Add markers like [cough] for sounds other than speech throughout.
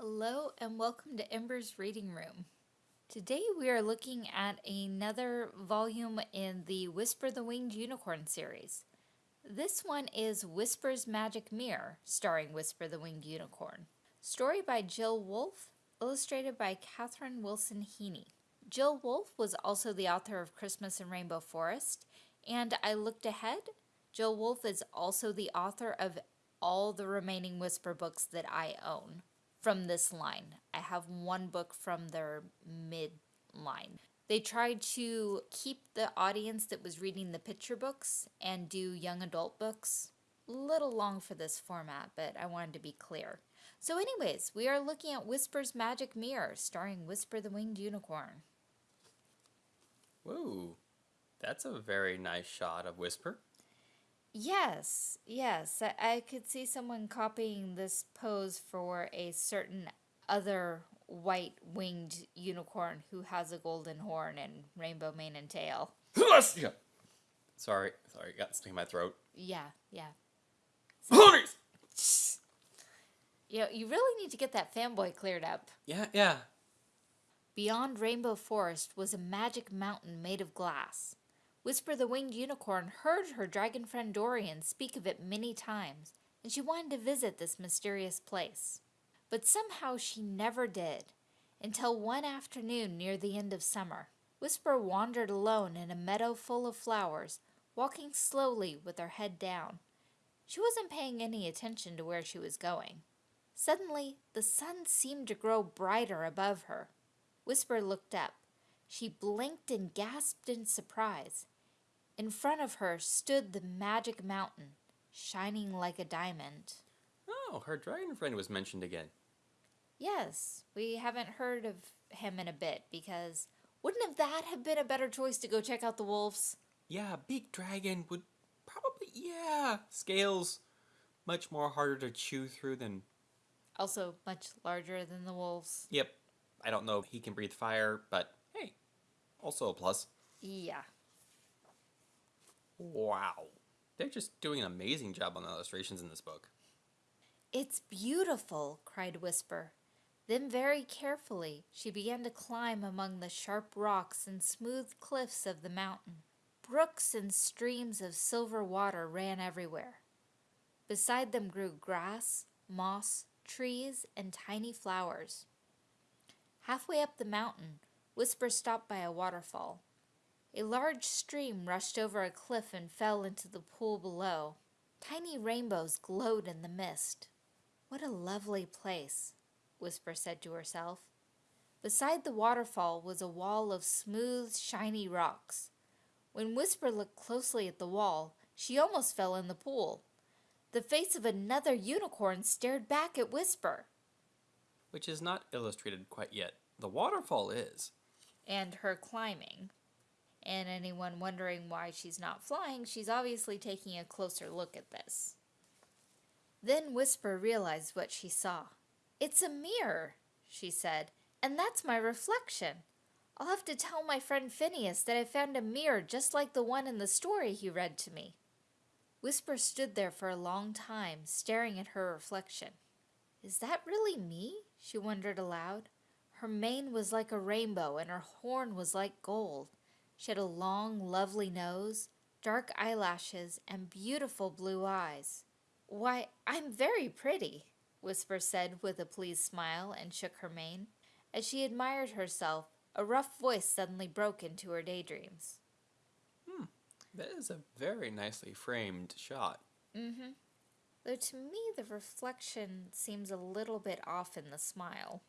Hello and welcome to Ember's Reading Room. Today we are looking at another volume in the Whisper the Winged Unicorn series. This one is Whisper's Magic Mirror, starring Whisper the Winged Unicorn. Story by Jill Wolfe, illustrated by Katherine Wilson Heaney. Jill Wolfe was also the author of Christmas in Rainbow Forest, and I looked ahead. Jill Wolfe is also the author of all the remaining Whisper books that I own from this line. I have one book from their mid line. They tried to keep the audience that was reading the picture books and do young adult books. A little long for this format, but I wanted to be clear. So anyways, we are looking at Whisper's Magic Mirror, starring Whisper the Winged Unicorn. Whoa, that's a very nice shot of Whisper. Yes, yes. I, I could see someone copying this pose for a certain other white winged unicorn who has a golden horn and rainbow mane and tail. [laughs] yeah. Sorry, sorry, got stuck in my throat. Yeah, yeah. [laughs] Ponies! You know, you really need to get that fanboy cleared up. Yeah, yeah. Beyond Rainbow Forest was a magic mountain made of glass. Whisper the Winged Unicorn heard her dragon friend Dorian speak of it many times, and she wanted to visit this mysterious place. But somehow she never did, until one afternoon near the end of summer. Whisper wandered alone in a meadow full of flowers, walking slowly with her head down. She wasn't paying any attention to where she was going. Suddenly, the sun seemed to grow brighter above her. Whisper looked up. She blinked and gasped in surprise. In front of her stood the magic mountain, shining like a diamond. Oh, her dragon friend was mentioned again. Yes, we haven't heard of him in a bit because wouldn't have that have been a better choice to go check out the wolves? Yeah, big dragon would probably, yeah. Scales, much more harder to chew through than. Also much larger than the wolves. Yep. I don't know if he can breathe fire, but hey, also a plus. Yeah. Wow. They're just doing an amazing job on the illustrations in this book. It's beautiful, cried Whisper. Then very carefully she began to climb among the sharp rocks and smooth cliffs of the mountain. Brooks and streams of silver water ran everywhere. Beside them grew grass, moss, trees, and tiny flowers. Halfway up the mountain, Whisper stopped by a waterfall. A large stream rushed over a cliff and fell into the pool below. Tiny rainbows glowed in the mist. What a lovely place, Whisper said to herself. Beside the waterfall was a wall of smooth, shiny rocks. When Whisper looked closely at the wall, she almost fell in the pool. The face of another unicorn stared back at Whisper. Which is not illustrated quite yet. The waterfall is. And her climbing. And anyone wondering why she's not flying, she's obviously taking a closer look at this. Then Whisper realized what she saw. It's a mirror, she said, and that's my reflection. I'll have to tell my friend Phineas that I found a mirror just like the one in the story he read to me. Whisper stood there for a long time, staring at her reflection. Is that really me? she wondered aloud. Her mane was like a rainbow and her horn was like gold. She had a long, lovely nose, dark eyelashes, and beautiful blue eyes. Why, I'm very pretty, Whisper said with a pleased smile and shook her mane. As she admired herself, a rough voice suddenly broke into her daydreams. Hmm, that is a very nicely framed shot. Mm-hmm. Though to me the reflection seems a little bit off in the smile.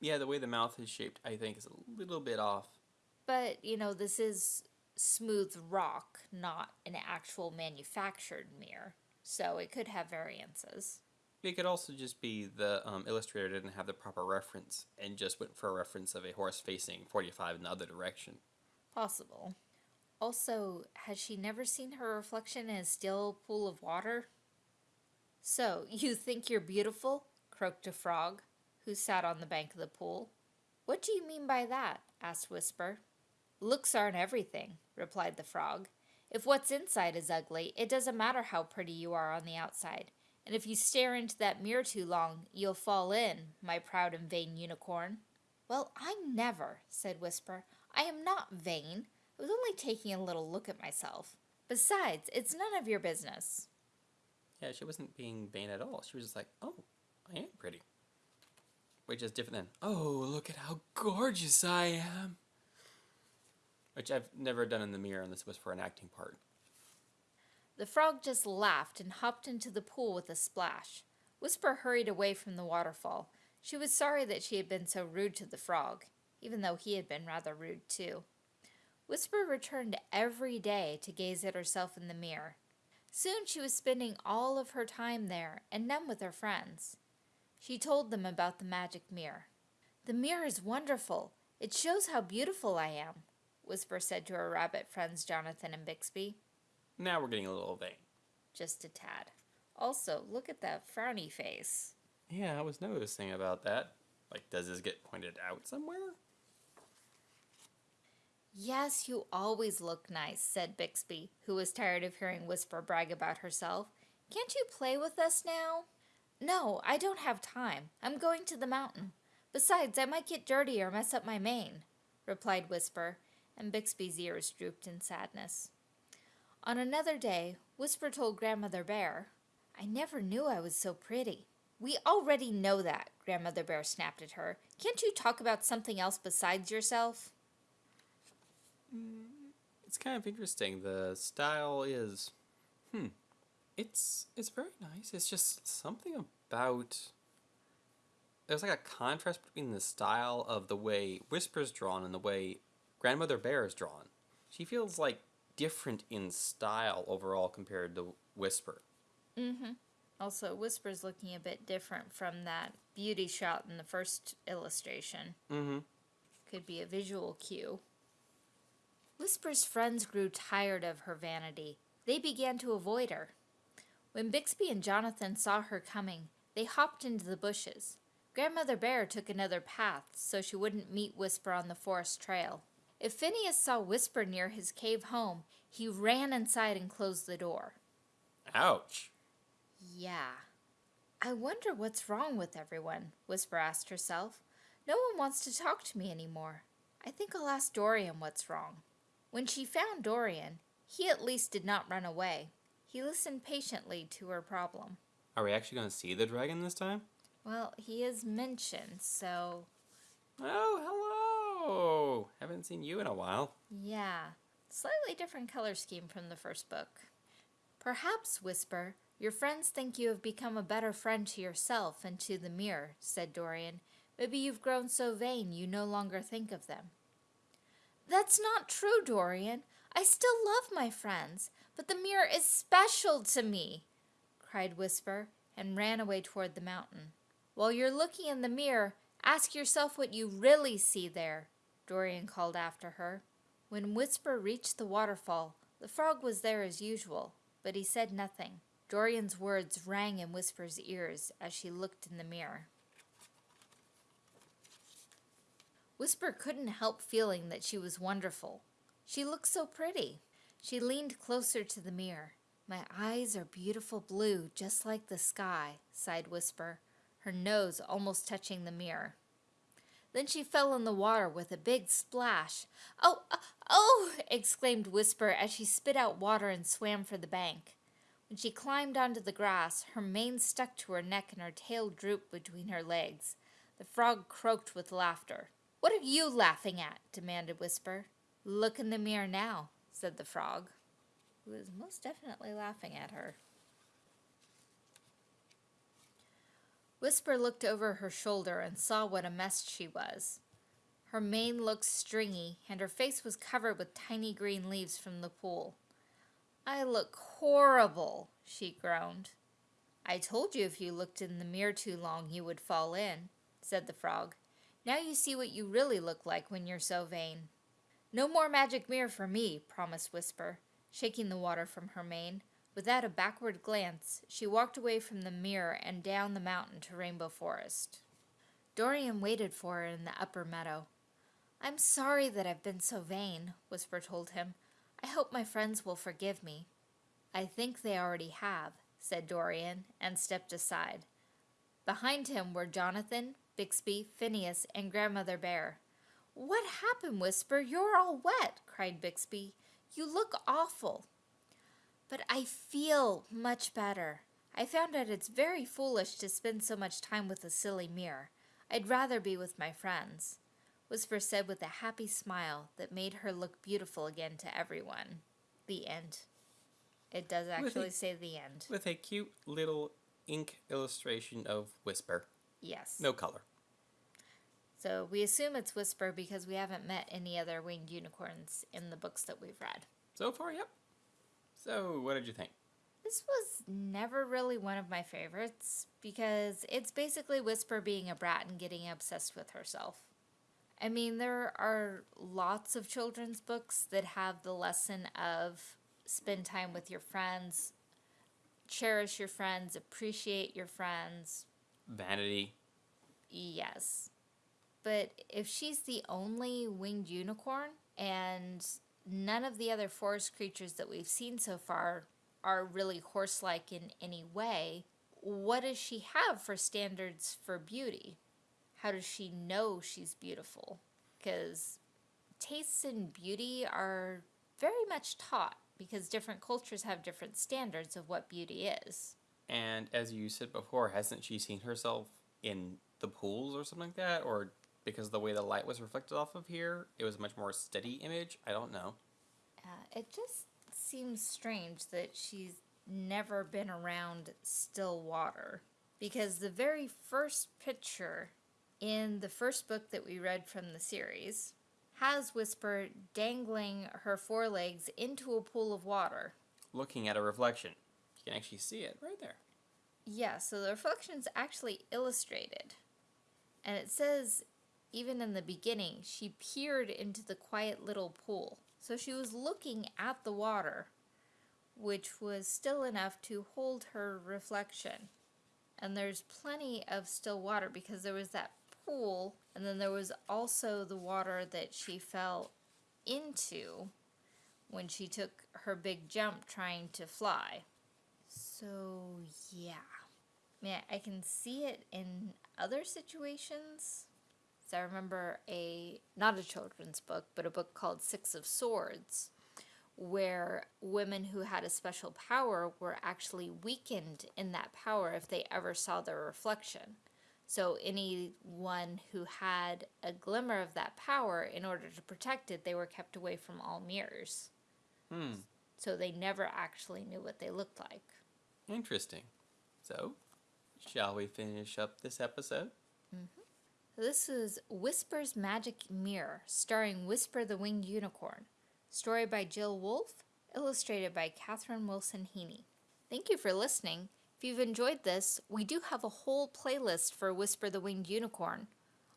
Yeah, the way the mouth is shaped, I think, is a little bit off. But, you know, this is smooth rock, not an actual manufactured mirror. So it could have variances. It could also just be the um, illustrator didn't have the proper reference and just went for a reference of a horse facing 45 in the other direction. Possible. Also, has she never seen her reflection in a still pool of water? So, [laughs] you think you're beautiful? croaked a frog, who sat on the bank of the pool. What do you mean by that? asked Whisper. Looks aren't everything, replied the frog. If what's inside is ugly, it doesn't matter how pretty you are on the outside. And if you stare into that mirror too long, you'll fall in, my proud and vain unicorn. Well, I never, said Whisper. I am not vain. I was only taking a little look at myself. Besides, it's none of your business. Yeah, she wasn't being vain at all. She was just like, oh, I am pretty. Which is different than, oh, look at how gorgeous I am. Which I've never done in the mirror, and this was for an acting part. The frog just laughed and hopped into the pool with a splash. Whisper hurried away from the waterfall. She was sorry that she had been so rude to the frog, even though he had been rather rude too. Whisper returned every day to gaze at herself in the mirror. Soon she was spending all of her time there and none with her friends. She told them about the magic mirror. The mirror is wonderful. It shows how beautiful I am, Whisper said to her rabbit friends Jonathan and Bixby. Now we're getting a little vain. Just a tad. Also, look at that frowny face. Yeah, I was noticing about that. Like, does this get pointed out somewhere? Yes, you always look nice, said Bixby, who was tired of hearing Whisper brag about herself. Can't you play with us now? No, I don't have time. I'm going to the mountain. Besides, I might get dirty or mess up my mane, replied Whisper, and Bixby's ears drooped in sadness. On another day, Whisper told Grandmother Bear, I never knew I was so pretty. We already know that, Grandmother Bear snapped at her. Can't you talk about something else besides yourself? It's kind of interesting. The style is, hmm, it's it's very nice. It's just something about. There's like a contrast between the style of the way Whisper's drawn and the way Grandmother Bear is drawn. She feels like different in style overall compared to Whisper. Mm-hmm. Also, Whisper's looking a bit different from that beauty shot in the first illustration. Mm-hmm. Could be a visual cue. Whisper's friends grew tired of her vanity. They began to avoid her. When Bixby and Jonathan saw her coming, they hopped into the bushes. Grandmother Bear took another path so she wouldn't meet Whisper on the forest trail. If Phineas saw Whisper near his cave home, he ran inside and closed the door. Ouch. Yeah. I wonder what's wrong with everyone, Whisper asked herself. No one wants to talk to me anymore. I think I'll ask Dorian what's wrong. When she found Dorian, he at least did not run away. He listened patiently to her problem. Are we actually going to see the dragon this time? Well, he is mentioned, so. Haven't seen you in a while. Yeah. Slightly different color scheme from the first book. Perhaps, Whisper, your friends think you have become a better friend to yourself and to the mirror, said Dorian. Maybe you've grown so vain you no longer think of them. That's not true, Dorian. I still love my friends, but the mirror is special to me, cried Whisper, and ran away toward the mountain. While you're looking in the mirror, ask yourself what you really see there, Dorian called after her. When Whisper reached the waterfall, the frog was there as usual, but he said nothing. Dorian's words rang in Whisper's ears as she looked in the mirror. Whisper couldn't help feeling that she was wonderful. She looked so pretty. She leaned closer to the mirror. My eyes are beautiful blue, just like the sky, sighed Whisper, her nose almost touching the mirror. Then she fell in the water with a big splash. Oh, uh, oh! exclaimed Whisper as she spit out water and swam for the bank. When she climbed onto the grass, her mane stuck to her neck and her tail drooped between her legs. The frog croaked with laughter. What are you laughing at? demanded Whisper. Look in the mirror now, said the frog, who was most definitely laughing at her. Whisper looked over her shoulder and saw what a mess she was. Her mane looked stringy, and her face was covered with tiny green leaves from the pool. I look horrible, she groaned. I told you if you looked in the mirror too long you would fall in, said the frog. Now you see what you really look like when you're so vain. No more magic mirror for me, promised Whisper, shaking the water from her mane. Without a backward glance, she walked away from the mirror and down the mountain to Rainbow Forest. Dorian waited for her in the upper meadow. I'm sorry that I've been so vain, Whisper told him. I hope my friends will forgive me. I think they already have, said Dorian, and stepped aside. Behind him were Jonathan, Bixby, Phineas, and Grandmother Bear. What happened, Whisper? You're all wet, cried Bixby. You look awful. But I feel much better. I found out it's very foolish to spend so much time with a silly mirror. I'd rather be with my friends, Whisper said with a happy smile that made her look beautiful again to everyone. The end. It does actually a- say the end. With a cute little ink illustration of Whisper. Yes. No color. So we assume it's Whisper because we haven't met any other winged unicorns in the books that we've read. So far, yep. So, what did you think? This was never really one of my favorites because it's basically Whisper being a brat and getting obsessed with herself. I mean, there are lots of children's books that have the lesson of spend time with your friends, cherish your friends, appreciate your friends. Vanity. Yes. But if she's the only winged unicorn and none of the other forest creatures that we've seen so far are really horse like in any way, what does she have for standards for beauty? How does she know she's beautiful? Because tastes in beauty are very much taught because different cultures have different standards of what beauty is. And as you said before, hasn't she seen herself in the pools or something like that? Or because the way the light was reflected off of here, it was a much more steady image? I don't know. Uh, it just seems strange that she's never been around still water because the very first picture in the first book that we read from the series has Whisper dangling her forelegs into a pool of water. Looking at a reflection, you can actually see it right there. Yeah, so the reflection's actually illustrated. And it says, even in the beginning, she peered into the quiet little pool. So she was looking at the water, which was still enough to hold her reflection. And there's plenty of still water because there was that pool, and then there was also the water that she fell into when she took her big jump trying to fly. So, yeah. I mean, I can see it in other situations. So I remember a, not a children's book, but a book called Six of Swords, where women who had a special power were actually weakened in that power if they ever saw their reflection. So anyone who had a glimmer of that power, in order to protect it, they were kept away from all mirrors. Hmm, So they never actually knew what they looked like. interesting. So, shall we finish up this episode? This is Whisper's Magic Mirror, starring Whisper the Winged Unicorn. Story by Jill Wolfe, illustrated by Catherine Wilson Heaney. Thank you for listening. If you've enjoyed this, we do have a whole playlist for Whisper the Winged Unicorn.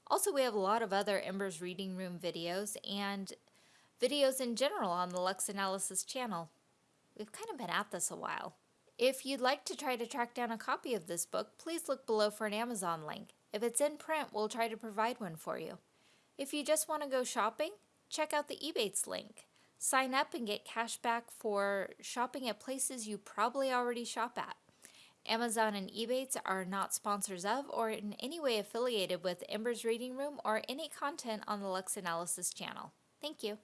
Also, we have a lot of other Embers Reading Room videos and videos in general on the Lux Analysis channel. We've kind of been at this a while. If you'd like to try to track down a copy of this book, please look below for an Amazon link. If it's in print, we'll try to provide one for you. If you just want to go shopping, check out the Ebates link. Sign up and get cash back for shopping at places you probably already shop at. Amazon and Ebates are not sponsors of or in any way affiliated with Ember's Reading Room or any content on the Lux Analysis channel. Thank you.